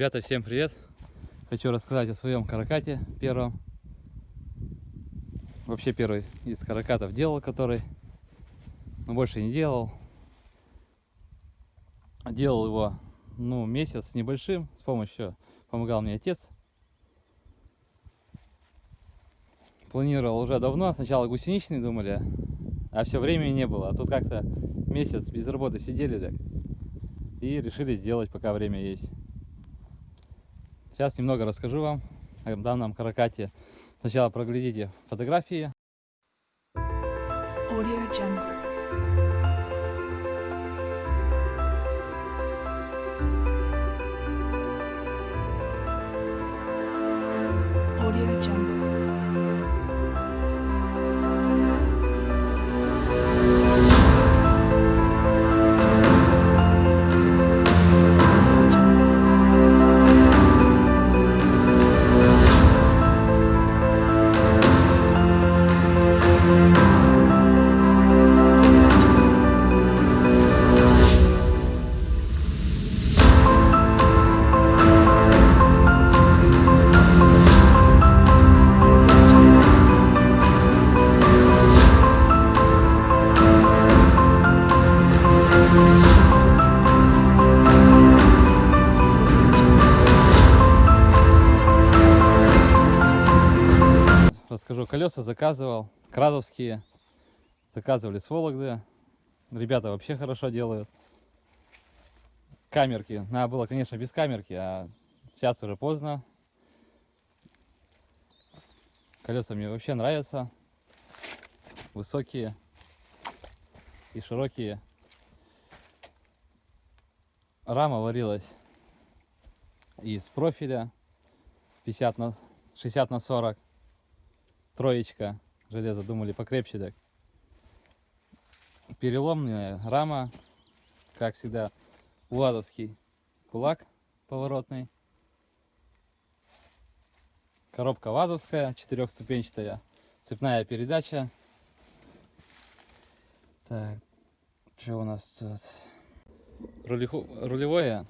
Ребята, всем привет! Хочу рассказать о своем каракате первом. Вообще первый из каракатов делал, который, но больше не делал. Делал его, ну, месяц с небольшим, с помощью, помогал мне отец. Планировал уже давно, сначала гусеничный думали, а все времени не было. А тут как-то месяц без работы сидели так и решили сделать, пока время есть. Сейчас немного расскажу вам о данном каракате. Сначала проглядите фотографии. Audio Jungle. Колеса заказывал, кразовские, заказывали с Вологды. Ребята вообще хорошо делают. Камерки, надо было, конечно, без камерки, а сейчас уже поздно. Колеса мне вообще нравятся. Высокие и широкие. Рама варилась из профиля 50 на 60 на 40 троечка железо думали покрепче так. Переломная рама как всегда уладовский кулак поворотный. Коробка вазовская четырехступенчатая цепная передача. Так что у нас тут? Рулевое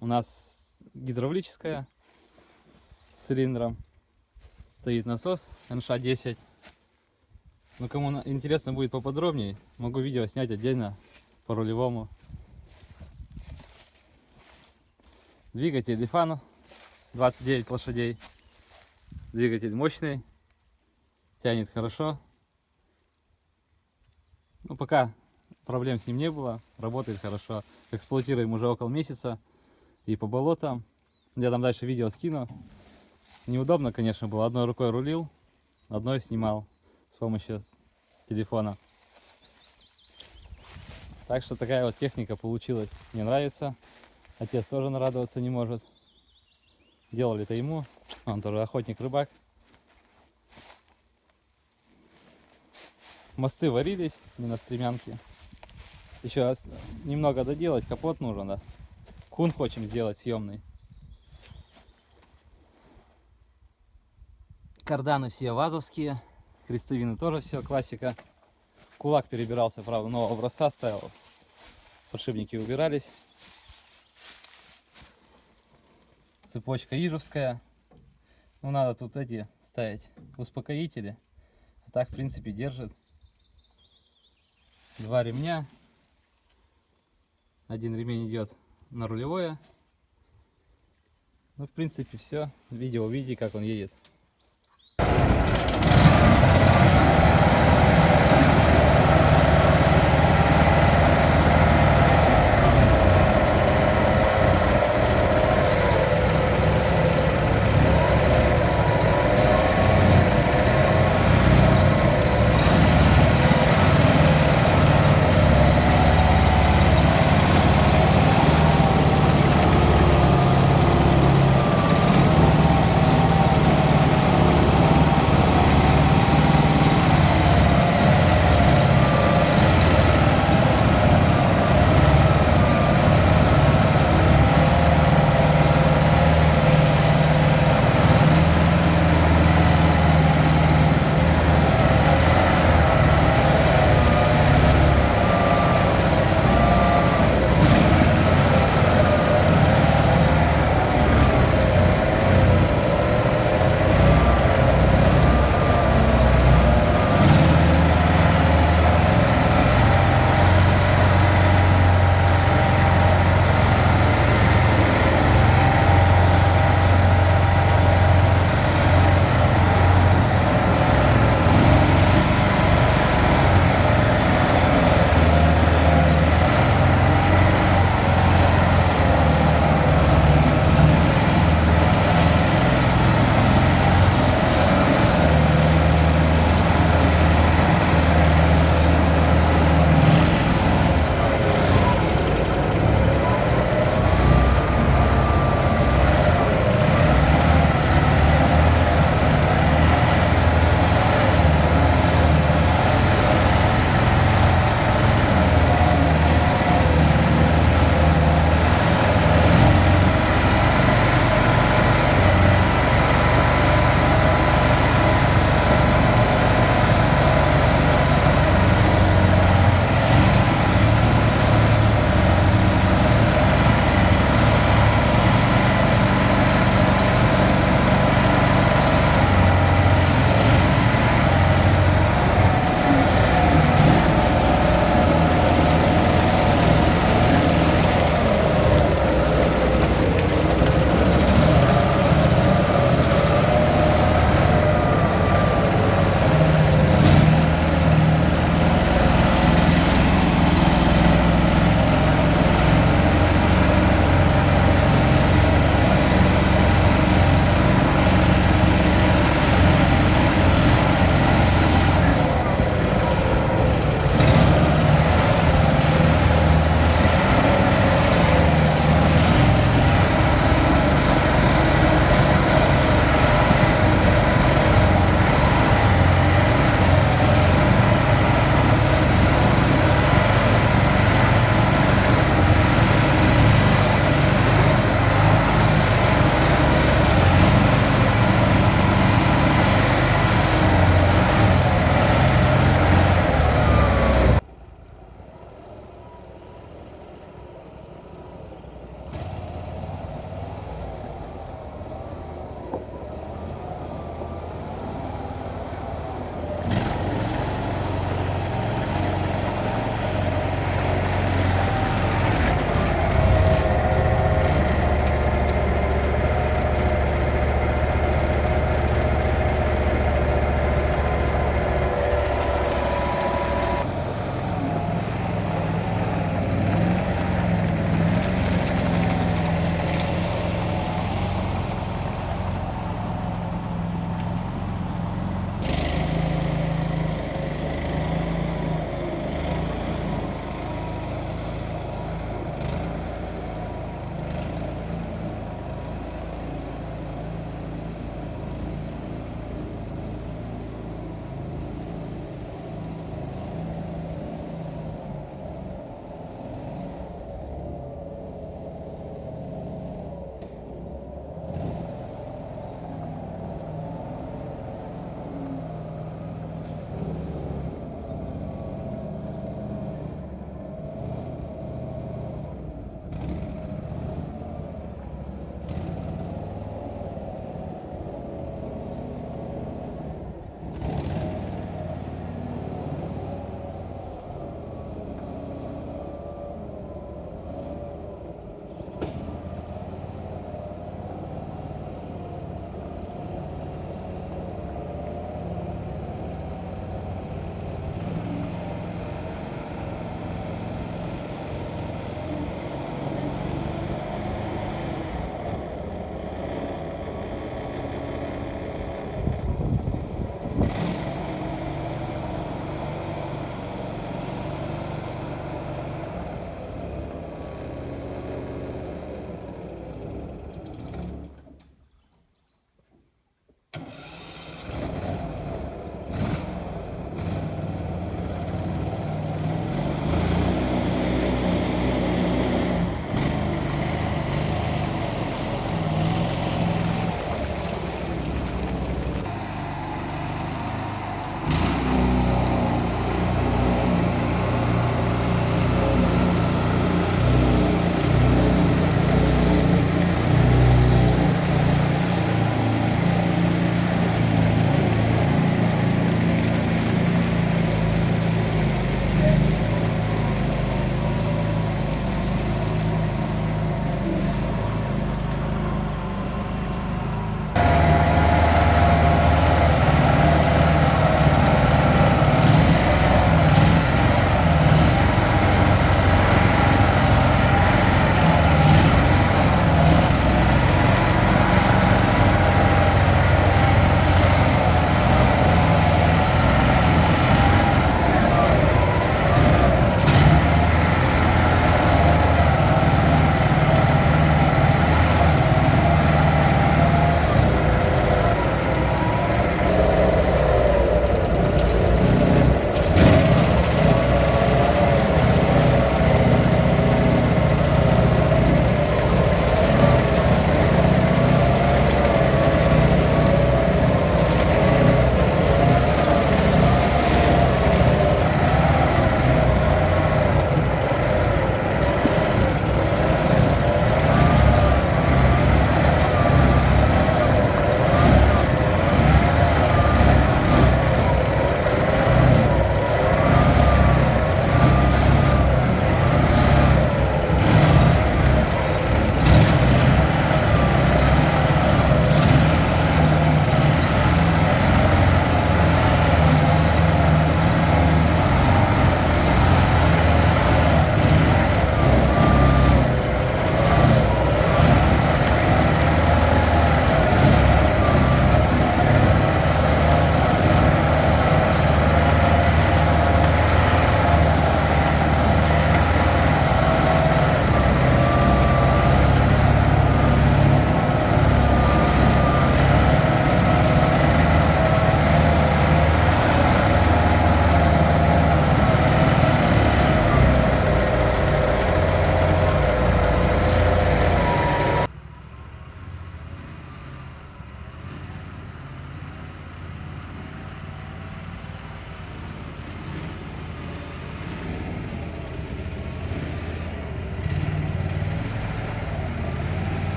у нас гидравлическое цилиндром стоит насос НШ-10. Ну, кому интересно будет поподробнее, могу видео снять отдельно по рулевому. Двигатель Лифану 29 лошадей. Двигатель мощный, тянет хорошо. Ну, пока проблем с ним не было, работает хорошо. Эксплуатируем уже около месяца и по болотам. Я там дальше видео скину. Неудобно, конечно, было. Одной рукой рулил, одной снимал с помощью телефона. Так что такая вот техника получилась. Мне нравится. Отец тоже нарадоваться не может. Делали это ему. Он тоже охотник-рыбак. Мосты варились не на стремянке. Еще немного доделать, капот нужен, да. Кун хочем сделать съемный. Карданы все вазовские. Крестовины тоже все классика. Кулак перебирался, правда, нового образца ставил. Подшипники убирались. Цепочка ижевская. Ну, надо тут эти ставить успокоители. А так, в принципе, держит. Два ремня. Один ремень идет на рулевое. Ну, в принципе, все. Видео увидите, как он едет.